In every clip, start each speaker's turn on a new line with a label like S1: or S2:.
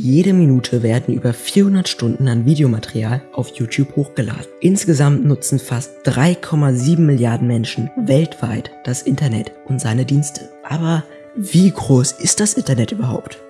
S1: Jede Minute werden über 400 Stunden an Videomaterial auf YouTube hochgeladen. Insgesamt nutzen fast 3,7 Milliarden Menschen weltweit das Internet und seine Dienste. Aber wie groß ist das Internet überhaupt?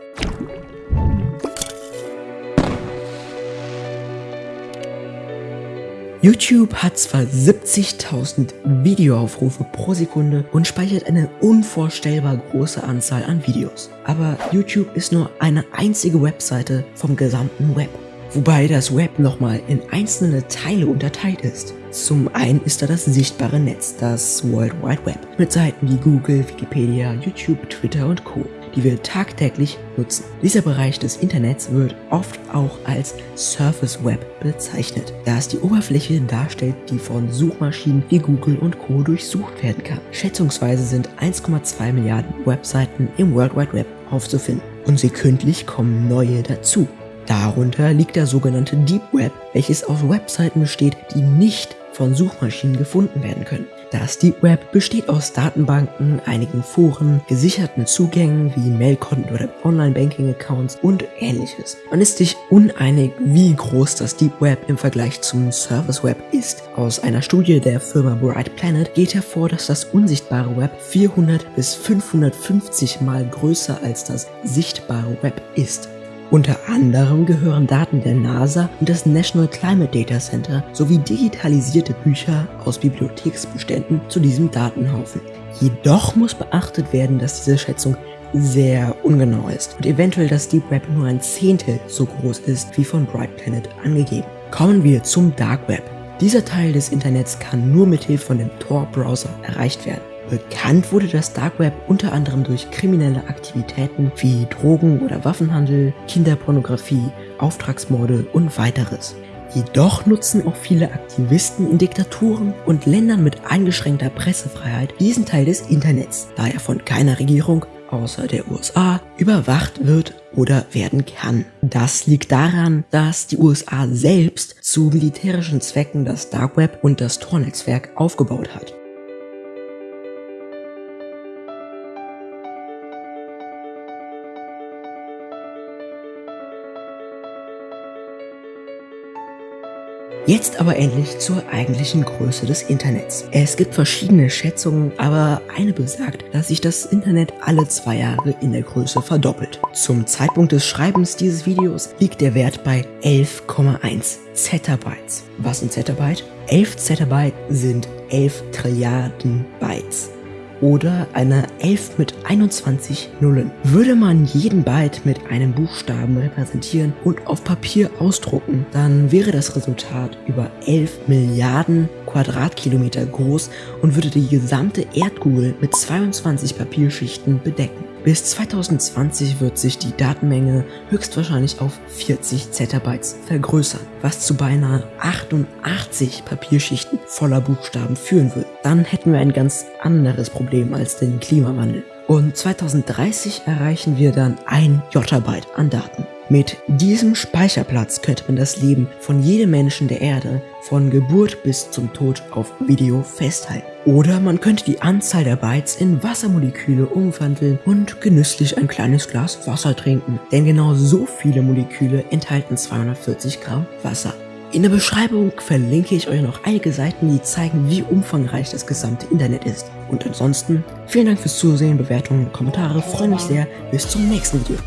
S1: YouTube hat zwar 70.000 Videoaufrufe pro Sekunde und speichert eine unvorstellbar große Anzahl an Videos. Aber YouTube ist nur eine einzige Webseite vom gesamten Web. Wobei das Web nochmal in einzelne Teile unterteilt ist. Zum einen ist da das sichtbare Netz, das World Wide Web, mit Seiten wie Google, Wikipedia, YouTube, Twitter und Co die wir tagtäglich nutzen. Dieser Bereich des Internets wird oft auch als Surface Web bezeichnet, da es die Oberfläche darstellt, die von Suchmaschinen wie Google und Co. durchsucht werden kann. Schätzungsweise sind 1,2 Milliarden Webseiten im World Wide Web aufzufinden und sekündlich kommen neue dazu. Darunter liegt der sogenannte Deep Web, welches aus Webseiten besteht, die nicht von Suchmaschinen gefunden werden können. Das Deep Web besteht aus Datenbanken, einigen Foren, gesicherten Zugängen wie Mailkonten oder Online-Banking-Accounts und ähnliches. Man ist sich uneinig, wie groß das Deep Web im Vergleich zum Service Web ist. Aus einer Studie der Firma Bright Planet geht hervor, dass das unsichtbare Web 400 bis 550 mal größer als das sichtbare Web ist. Unter anderem gehören Daten der NASA und des National Climate Data Center sowie digitalisierte Bücher aus Bibliotheksbeständen zu diesem Datenhaufen. Jedoch muss beachtet werden, dass diese Schätzung sehr ungenau ist und eventuell das Deep Web nur ein Zehntel so groß ist wie von Bright Planet angegeben. Kommen wir zum Dark Web. Dieser Teil des Internets kann nur mithilfe von dem Tor-Browser erreicht werden. Bekannt wurde das Dark Web unter anderem durch kriminelle Aktivitäten wie Drogen- oder Waffenhandel, Kinderpornografie, Auftragsmorde und weiteres. Jedoch nutzen auch viele Aktivisten in Diktaturen und Ländern mit eingeschränkter Pressefreiheit diesen Teil des Internets, da er von keiner Regierung außer der USA überwacht wird oder werden kann. Das liegt daran, dass die USA selbst zu militärischen Zwecken das Dark Web und das Tor-Netzwerk aufgebaut hat. Jetzt aber endlich zur eigentlichen Größe des Internets. Es gibt verschiedene Schätzungen, aber eine besagt, dass sich das Internet alle zwei Jahre in der Größe verdoppelt. Zum Zeitpunkt des Schreibens dieses Videos liegt der Wert bei 11,1 Zettabytes. Was sind Zettabyte? 11 Zettabyte sind 11 Trilliarden Bytes oder eine 11 mit 21 Nullen. Würde man jeden Byte mit einem Buchstaben repräsentieren und auf Papier ausdrucken, dann wäre das Resultat über 11 Milliarden Quadratkilometer groß und würde die gesamte Erdkugel mit 22 Papierschichten bedecken. Bis 2020 wird sich die Datenmenge höchstwahrscheinlich auf 40 Zettabytes vergrößern, was zu beinahe 88 Papierschichten voller Buchstaben führen würde. Dann hätten wir ein ganz anderes Problem als den Klimawandel. Und 2030 erreichen wir dann ein Jottabyte an Daten. Mit diesem Speicherplatz könnte man das Leben von jedem Menschen der Erde von Geburt bis zum Tod auf Video festhalten. Oder man könnte die Anzahl der Bytes in Wassermoleküle umwandeln und genüsslich ein kleines Glas Wasser trinken. Denn genau so viele Moleküle enthalten 240 Gramm Wasser. In der Beschreibung verlinke ich euch noch einige Seiten, die zeigen, wie umfangreich das gesamte Internet ist. Und ansonsten, vielen Dank fürs Zusehen, Bewertungen, Kommentare, freue mich sehr. Bis zum nächsten Video.